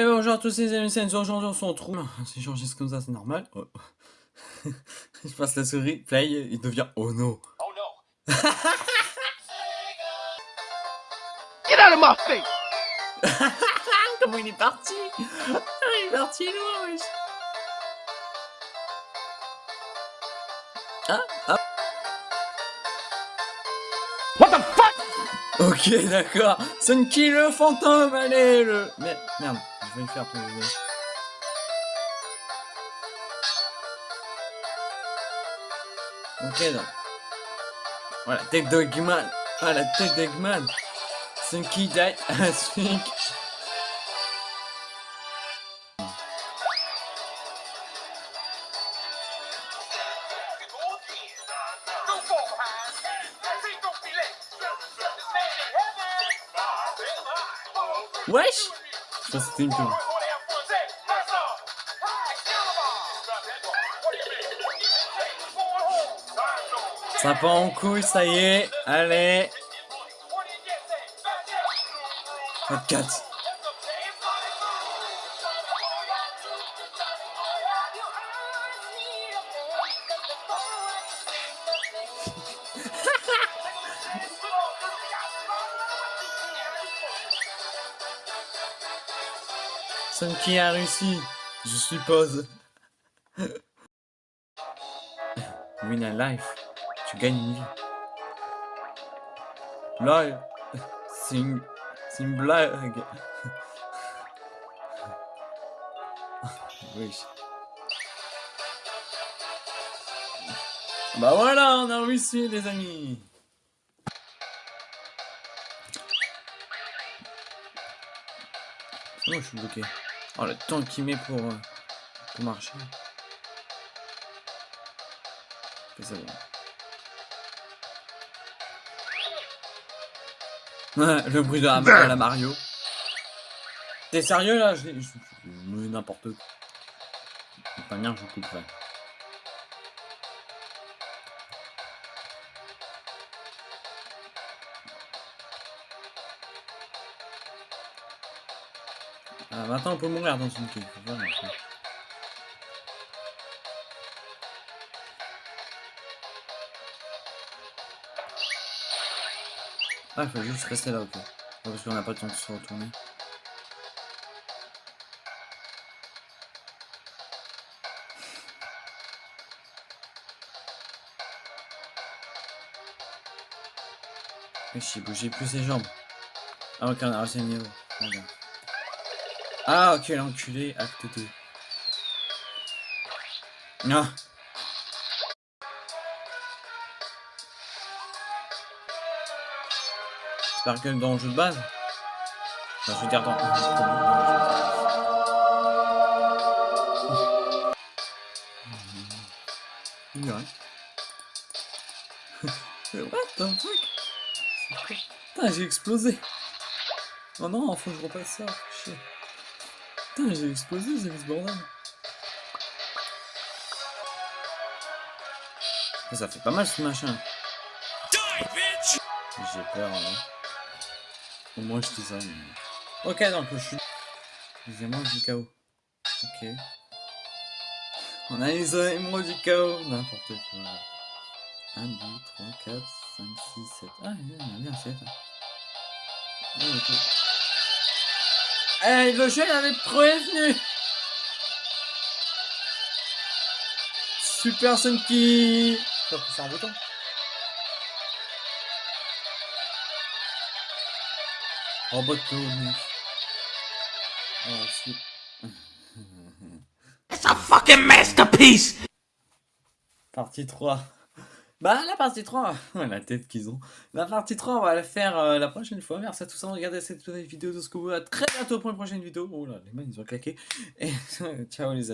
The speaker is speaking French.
Eh bonjour à tous les amis, c'est aujourd'hui on se retrouve. C'est changé comme ça, c'est normal. Oh. Je passe la souris, play, il devient oh no. Oh no. Get out of my face! Comment il est parti? Il est parti loin, wesh. Ok, d'accord. Sunky le fantôme, allez, le... Mais, merde, je vais le faire pour vous. Ok, donc. Voilà, tête d'Eggman. Ah, la tête d'Eggman. Sunky die as Wesh Je pense que c'était une pub. Ça part en couille, ça y est. Allez. 24. Qui a réussi, je suppose. Win a life. Tu gagnes une vie. Lol. C'est une... C'est une blague. oui. Bah voilà, on a réussi les amis. Oh, je suis bloqué. Oh, le temps qu'il met pour, euh, pour marcher. Bon. le bruit de la, Mario. T'es sérieux là? Je, n'importe quoi. Pas bien, je couperai. Ah, maintenant on peut mourir dans une queue. Ah, il faut juste rester là, ok. Parce qu'on n'a pas le temps de se retourner. J'ai bougé plus ses jambes. Ah ok, on a réussi le niveau. Ah ok, l'enculé, acte 2. Ah J'espère que dans le jeu de base? Enfin, je veux dire dans... What the fuck? Putain, j'ai explosé Oh non, faut que je repasse ça. Chier. Putain, j'ai explosé, c'est ce bordel. Ça fait pas mal ce machin. J'ai peur, hein. Au moins je dis ça. Mais... Ok, donc je suis... Deuxièmement, du chaos. Ok. On a les émeraudes du chaos. N'importe quoi. 1, 2, 3, 4, 5, 6, 7. Ah, il y en a bien 7. Ah, ok. Eh, le jeu avait prévenu. Super Sunky. Va pousser un bouton. Oh bah Oh, It's a fucking masterpiece. Partie 3. Bah la partie 3, la tête qu'ils ont. La partie 3, on va la faire euh, la prochaine fois. Merci à tous d'avoir regardé cette vidéo de ce que vous. À très bientôt pour une prochaine vidéo. Oh là, les mains ils ont claqué. Et ciao les amis.